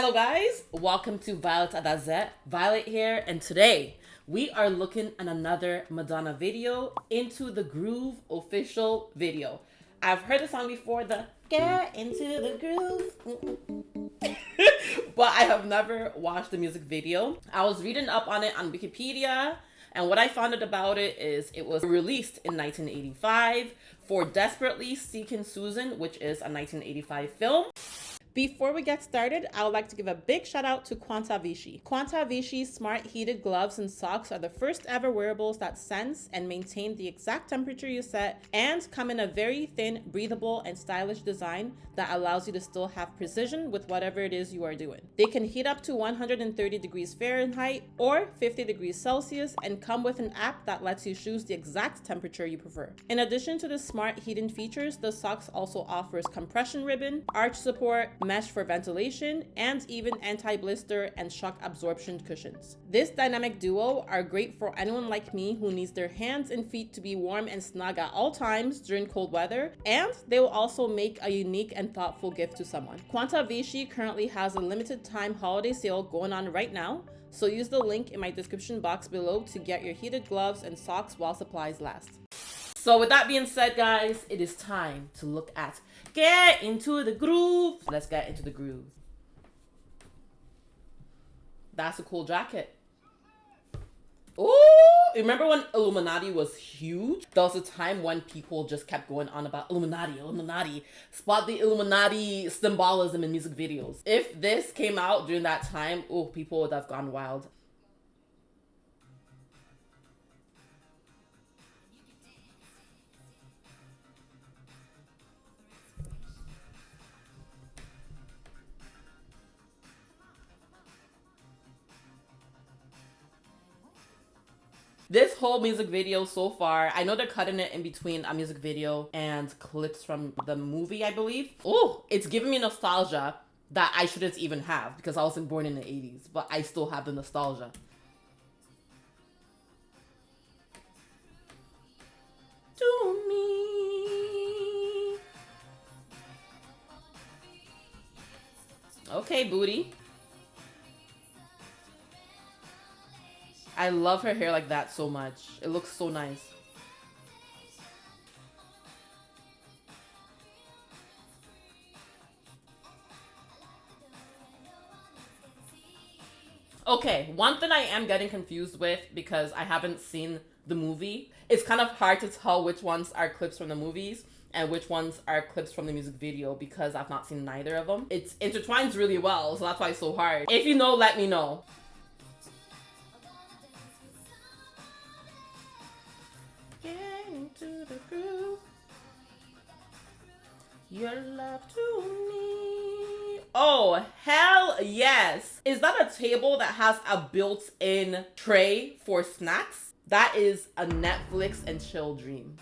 Hello guys, welcome to Violet Adazet. Violet here, and today we are looking at another Madonna video, Into the Groove official video. I've heard the song before, the Get Into the Groove, but I have never watched the music video. I was reading up on it on Wikipedia, and what I found out about it is it was released in 1985 for Desperately Seeking Susan, which is a 1985 film. Before we get started, I would like to give a big shout out to Quanta Vici. Quanta Vici's smart heated gloves and socks are the first ever wearables that sense and maintain the exact temperature you set and come in a very thin, breathable, and stylish design that allows you to still have precision with whatever it is you are doing. They can heat up to 130 degrees Fahrenheit or 50 degrees Celsius and come with an app that lets you choose the exact temperature you prefer. In addition to the smart heating features, the socks also offers compression ribbon, arch support, mesh for ventilation, and even anti-blister and shock absorption cushions. This dynamic duo are great for anyone like me who needs their hands and feet to be warm and snug at all times during cold weather, and they will also make a unique and thoughtful gift to someone. Quanta Vici currently has a limited time holiday sale going on right now, so use the link in my description box below to get your heated gloves and socks while supplies last. So with that being said, guys, it is time to look at get into the groove. Let's get into the groove. That's a cool jacket. Oh, remember when Illuminati was huge? There was a time when people just kept going on about Illuminati, Illuminati, spot the Illuminati symbolism in music videos. If this came out during that time, oh, people would have gone wild. This whole music video so far, I know they're cutting it in between a music video and clips from the movie, I believe. Oh, it's giving me nostalgia that I shouldn't even have because I wasn't born in the 80s, but I still have the nostalgia. To me. Okay, booty. I love her hair like that so much. It looks so nice. Okay, one thing I am getting confused with because I haven't seen the movie, it's kind of hard to tell which ones are clips from the movies and which ones are clips from the music video because I've not seen neither of them. It's intertwines really well, so that's why it's so hard. If you know, let me know. Your love to me. Oh, hell yes. Is that a table that has a built-in tray for snacks? That is a Netflix and chill dream.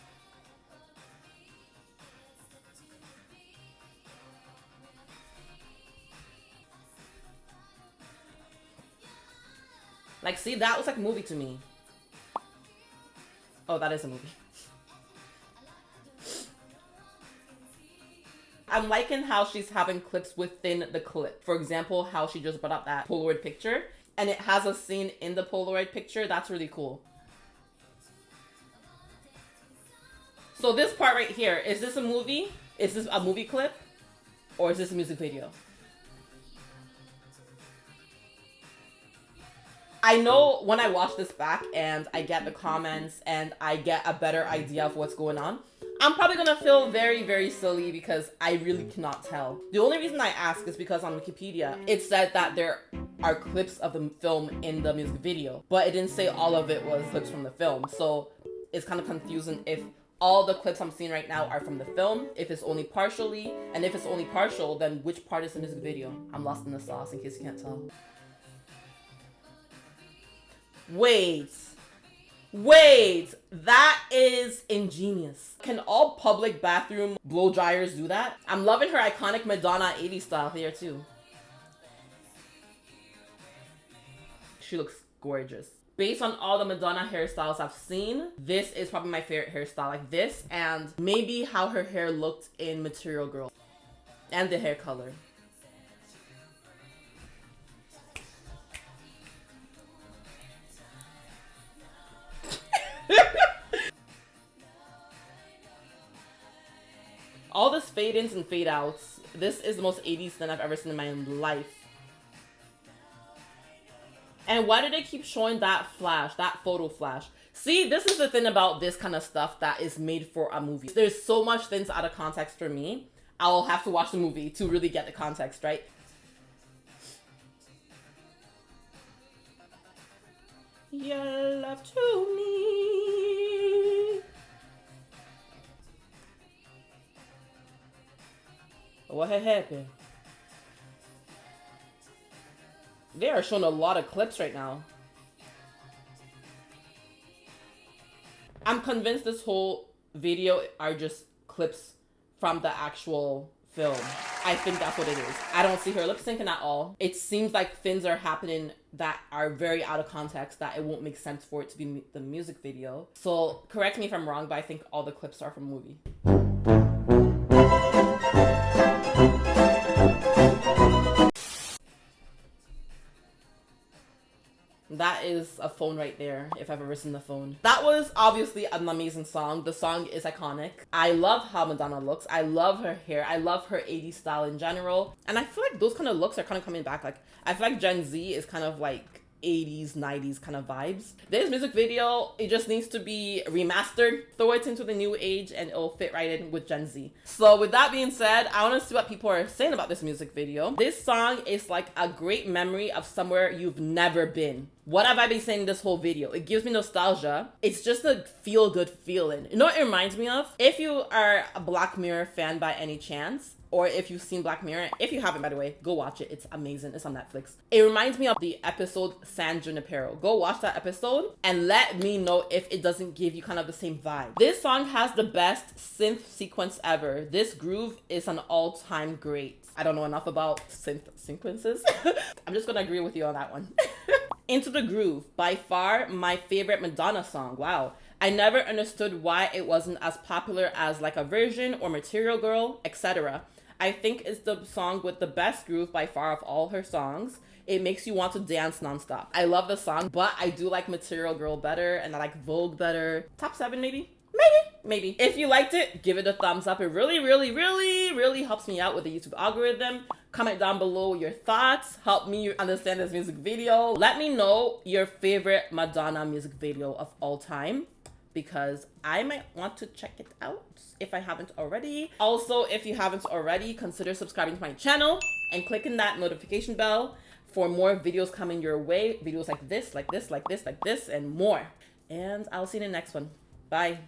Like, see, that was like a movie to me. Oh, that is a movie. I'm liking how she's having clips within the clip. For example, how she just brought up that Polaroid picture and it has a scene in the Polaroid picture. That's really cool. So this part right here, is this a movie? Is this a movie clip? Or is this a music video? I know when I watch this back and I get the comments and I get a better idea of what's going on, I'm probably gonna feel very, very silly because I really mm. cannot tell. The only reason I ask is because on Wikipedia, it said that there are clips of the film in the music video, but it didn't say all of it was clips from the film. So it's kind of confusing if all the clips I'm seeing right now are from the film, if it's only partially, and if it's only partial, then which part is the music video? I'm lost in the sauce in case you can't tell. Wait. Wait, that is ingenious. Can all public bathroom blow dryers do that? I'm loving her iconic Madonna 80s style here too. She looks gorgeous. Based on all the Madonna hairstyles I've seen, this is probably my favorite hairstyle. Like this and maybe how her hair looked in Material Girl. And the hair color. Fade ins and fade outs. This is the most 80s thing I've ever seen in my life. And why do they keep showing that flash, that photo flash? See, this is the thing about this kind of stuff that is made for a movie. There's so much things out of context for me. I'll have to watch the movie to really get the context, right? Your love to What had happened? They are showing a lot of clips right now. I'm convinced this whole video are just clips from the actual film. I think that's what it is. I don't see her lip syncing at all. It seems like things are happening that are very out of context that it won't make sense for it to be the music video. So correct me if I'm wrong, but I think all the clips are from movie. That is a phone right there, if I've ever seen the phone. That was obviously an amazing song. The song is iconic. I love how Madonna looks. I love her hair. I love her 80s style in general. And I feel like those kind of looks are kind of coming back. Like, I feel like Gen Z is kind of like 80s 90s kind of vibes this music video it just needs to be remastered throw it into the new age and it'll fit right in with gen z so with that being said i want to see what people are saying about this music video this song is like a great memory of somewhere you've never been what have I been saying this whole video? It gives me nostalgia. It's just a feel good feeling. You know what it reminds me of? If you are a Black Mirror fan by any chance, or if you've seen Black Mirror, if you haven't, by the way, go watch it. It's amazing. It's on Netflix. It reminds me of the episode San Junipero. Go watch that episode and let me know if it doesn't give you kind of the same vibe. This song has the best synth sequence ever. This groove is an all-time great. I don't know enough about synth sequences. I'm just gonna agree with you on that one. Into the Groove, by far my favorite Madonna song. Wow. I never understood why it wasn't as popular as Like a Virgin or Material Girl, etc. I think it's the song with the best groove by far of all her songs. It makes you want to dance nonstop. I love the song, but I do like Material Girl better and I like Vogue better. Top seven, maybe? Maybe, maybe. If you liked it, give it a thumbs up. It really, really, really, really helps me out with the YouTube algorithm. Comment down below your thoughts. Help me understand this music video. Let me know your favorite Madonna music video of all time because I might want to check it out if I haven't already. Also, if you haven't already, consider subscribing to my channel and clicking that notification bell for more videos coming your way. Videos like this, like this, like this, like this, and more. And I'll see you in the next one. Bye.